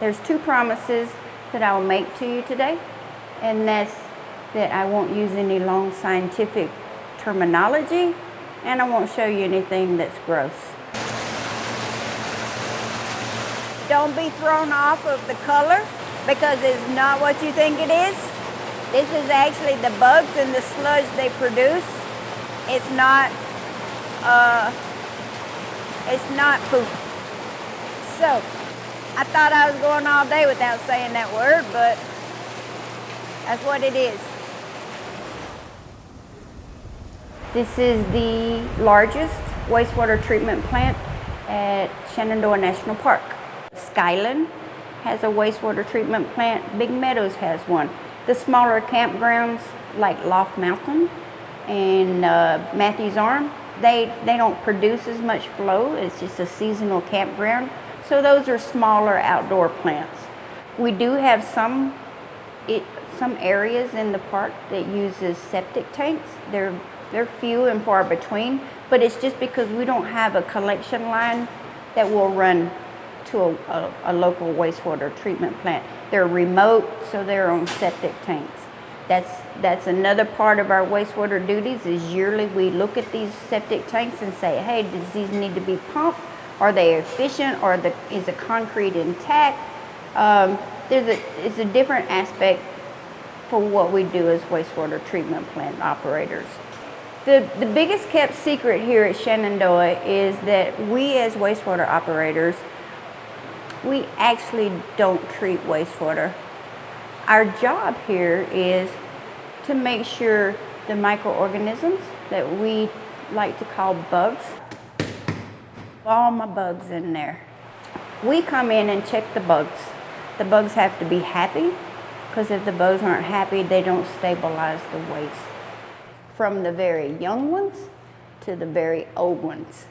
There's two promises that I will make to you today, and that's that I won't use any long scientific terminology, and I won't show you anything that's gross. Don't be thrown off of the color because it's not what you think it is. This is actually the bugs and the sludge they produce. It's not, uh, it's not poop. So, I thought I was going all day without saying that word, but that's what it is. This is the largest wastewater treatment plant at Shenandoah National Park. Skyland has a wastewater treatment plant. Big Meadows has one. The smaller campgrounds like Loft Mountain and uh, Mathews Arm, they, they don't produce as much flow. It's just a seasonal campground. So those are smaller outdoor plants. We do have some, it, some areas in the park that uses septic tanks. They're, they're few and far between, but it's just because we don't have a collection line that will run to a, a, a local wastewater treatment plant. They're remote, so they're on septic tanks. That's, that's another part of our wastewater duties is yearly we look at these septic tanks and say, hey, does these need to be pumped? Are they efficient? Or the, is the concrete intact? Um, there's a, it's a different aspect for what we do as wastewater treatment plant operators. The, the biggest kept secret here at Shenandoah is that we as wastewater operators, we actually don't treat wastewater. Our job here is to make sure the microorganisms that we like to call bugs all my bugs in there. We come in and check the bugs. The bugs have to be happy because if the bugs aren't happy, they don't stabilize the waste. From the very young ones to the very old ones.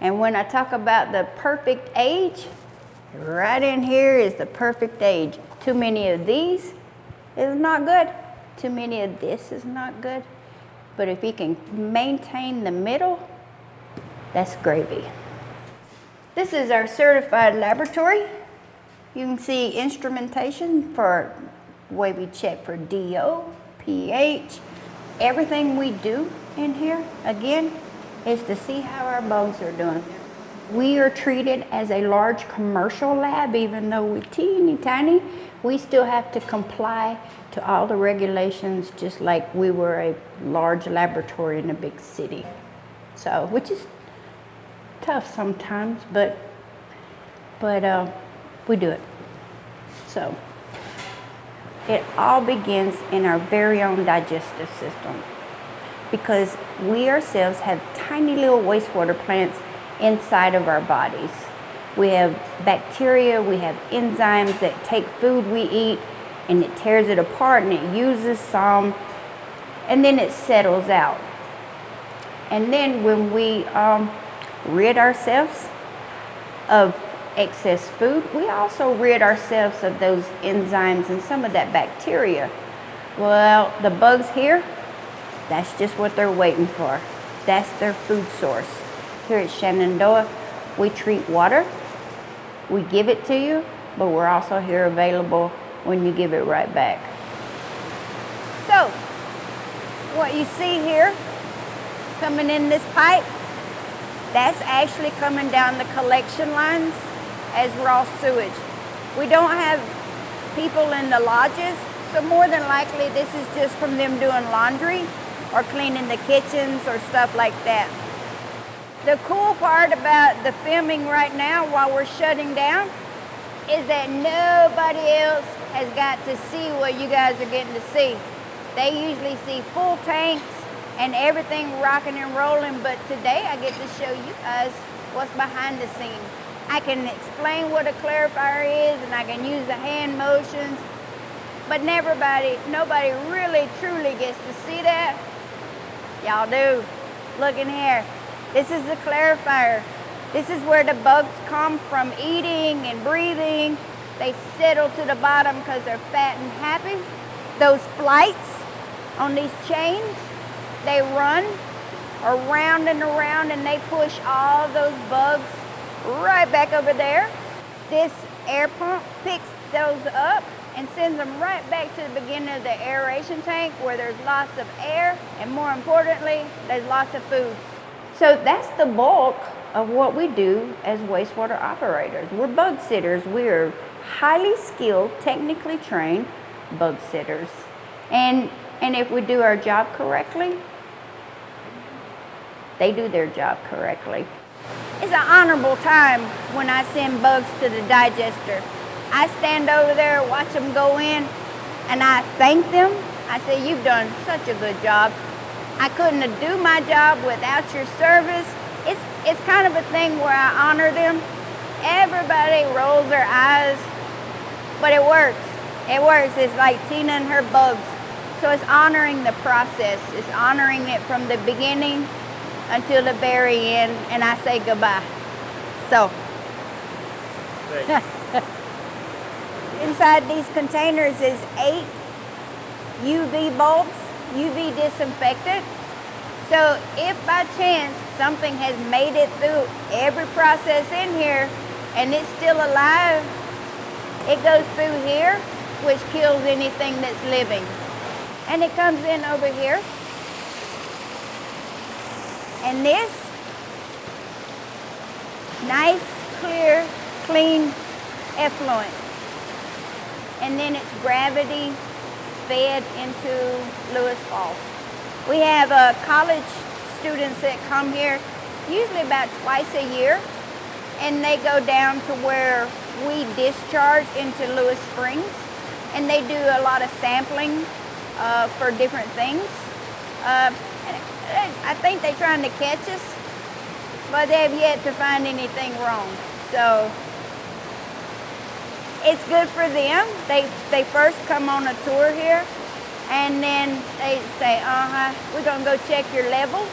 And when I talk about the perfect age, right in here is the perfect age. Too many of these is not good. Too many of this is not good. But if you can maintain the middle, that's gravy. This is our certified laboratory. You can see instrumentation for way we check for DO, pH, everything we do in here, again, is to see how our bugs are doing. We are treated as a large commercial lab, even though we're teeny tiny, we still have to comply to all the regulations just like we were a large laboratory in a big city. So, which is tough sometimes, but but uh, we do it. So it all begins in our very own digestive system because we ourselves have tiny little wastewater plants inside of our bodies. We have bacteria, we have enzymes that take food we eat and it tears it apart and it uses some and then it settles out. And then when we um, rid ourselves of excess food, we also rid ourselves of those enzymes and some of that bacteria. Well, the bugs here, that's just what they're waiting for. That's their food source. Here at Shenandoah, we treat water, we give it to you, but we're also here available when you give it right back. So, what you see here, coming in this pipe, that's actually coming down the collection lines as raw sewage. We don't have people in the lodges, so more than likely this is just from them doing laundry or cleaning the kitchens or stuff like that. The cool part about the filming right now while we're shutting down is that nobody else has got to see what you guys are getting to see. They usually see full tanks and everything rocking and rolling, but today I get to show you guys what's behind the scenes. I can explain what a clarifier is and I can use the hand motions, but nobody, nobody really truly gets to see that. Y'all do. Look in here. This is the clarifier. This is where the bugs come from eating and breathing. They settle to the bottom because they're fat and happy. Those flights on these chains, they run around and around and they push all those bugs right back over there. This air pump picks those up and sends them right back to the beginning of the aeration tank where there's lots of air and more importantly, there's lots of food. So that's the bulk of what we do as wastewater operators. We're bug sitters. We're highly skilled, technically trained bug sitters. And, and if we do our job correctly, they do their job correctly. It's an honorable time when I send bugs to the digester. I stand over there, watch them go in, and I thank them. I say, you've done such a good job. I couldn't do my job without your service. It's, it's kind of a thing where I honor them. Everybody rolls their eyes, but it works. It works. It's like Tina and her bugs. So it's honoring the process. It's honoring it from the beginning until the very end, and I say goodbye. So. Inside these containers is eight UV bulbs, UV disinfectant. So if by chance something has made it through every process in here and it's still alive, it goes through here, which kills anything that's living. And it comes in over here. And this, nice, clear, clean effluent. And then it's gravity fed into Lewis Falls. We have uh, college students that come here usually about twice a year and they go down to where we discharge into Lewis Springs and they do a lot of sampling uh, for different things. Uh, I think they're trying to catch us, but they've yet to find anything wrong. So it's good for them. They, they first come on a tour here and then they say, uh-huh, we're gonna go check your levels.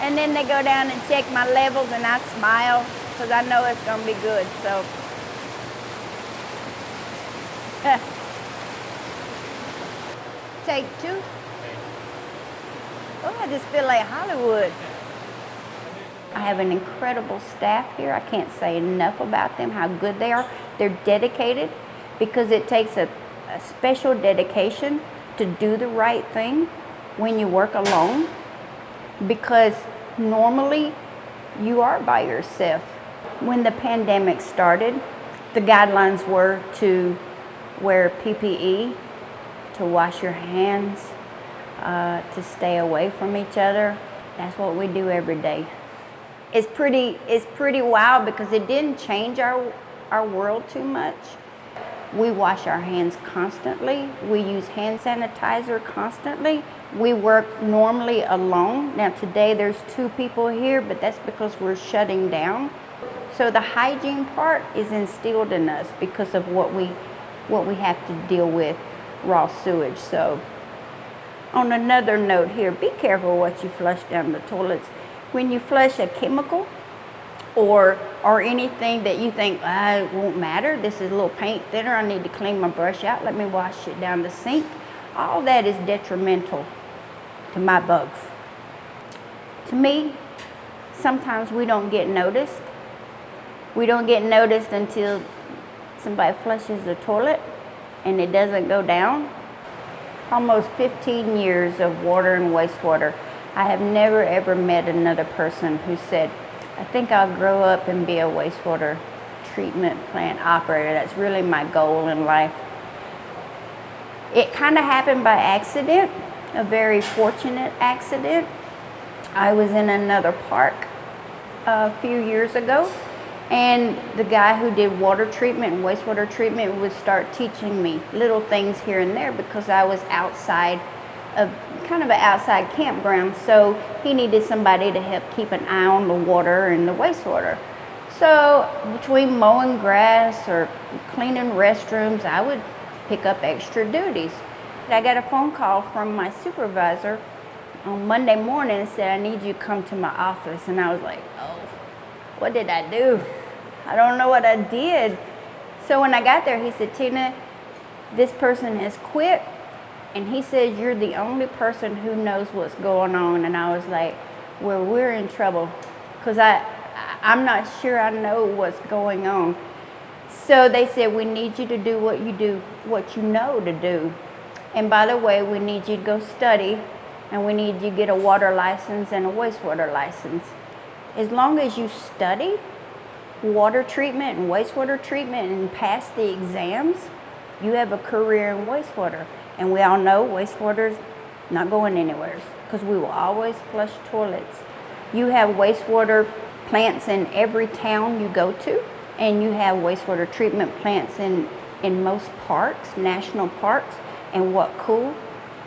And then they go down and check my levels and I smile because I know it's gonna be good, so. Take two. Oh, I just feel like Hollywood. I have an incredible staff here. I can't say enough about them, how good they are. They're dedicated because it takes a, a special dedication to do the right thing when you work alone because normally you are by yourself. When the pandemic started, the guidelines were to wear PPE, to wash your hands, uh, to stay away from each other. That's what we do every day. It's pretty, it's pretty wild because it didn't change our, our world too much. We wash our hands constantly. We use hand sanitizer constantly. We work normally alone. Now today there's two people here, but that's because we're shutting down. So the hygiene part is instilled in us because of what we, what we have to deal with, raw sewage. So on another note here, be careful what you flush down the toilets. When you flush a chemical, or or anything that you think ah, it won't matter. This is a little paint thinner. I need to clean my brush out. Let me wash it down the sink. All that is detrimental to my bugs. To me sometimes we don't get noticed. We don't get noticed until somebody flushes the toilet and it doesn't go down almost 15 years of water and wastewater I have never ever met another person who said I think I'll grow up and be a wastewater treatment plant operator. That's really my goal in life. It kind of happened by accident, a very fortunate accident. I was in another park a few years ago and the guy who did water treatment and wastewater treatment would start teaching me little things here and there because I was outside of kind of an outside campground, so he needed somebody to help keep an eye on the water and the wastewater. So between mowing grass or cleaning restrooms, I would pick up extra duties. I got a phone call from my supervisor on Monday morning and said, I need you to come to my office. And I was like, oh, what did I do? I don't know what I did. So when I got there, he said, Tina, this person has quit and he says, You're the only person who knows what's going on. And I was like, Well, we're in trouble because I, I'm not sure I know what's going on. So they said, we need you to do what you do, what you know to do. And by the way, we need you to go study and we need you to get a water license and a wastewater license. As long as you study water treatment and wastewater treatment and pass the exams, you have a career in wastewater. And we all know wastewater is not going anywhere because we will always flush toilets. You have wastewater plants in every town you go to, and you have wastewater treatment plants in, in most parks, national parks. And what cool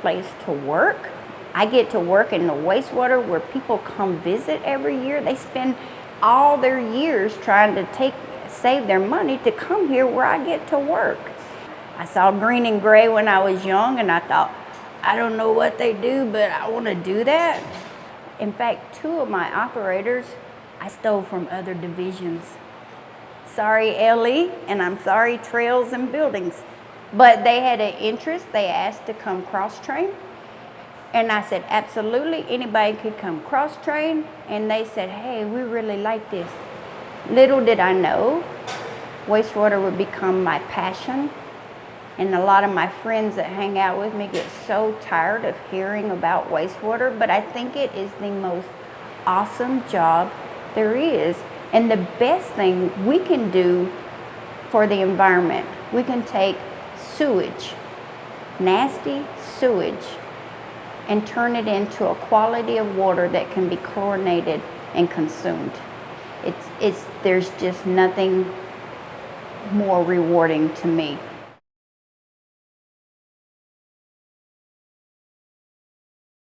place to work. I get to work in the wastewater where people come visit every year. They spend all their years trying to take save their money to come here where I get to work. I saw green and gray when I was young and I thought, I don't know what they do, but I want to do that. In fact, two of my operators I stole from other divisions. Sorry, LE, and I'm sorry, Trails and Buildings. But they had an interest. They asked to come cross train. And I said, absolutely, anybody could come cross train. And they said, hey, we really like this. Little did I know, wastewater would become my passion. And a lot of my friends that hang out with me get so tired of hearing about wastewater, but I think it is the most awesome job there is. And the best thing we can do for the environment, we can take sewage, nasty sewage, and turn it into a quality of water that can be chlorinated and consumed. It's, it's, there's just nothing more rewarding to me.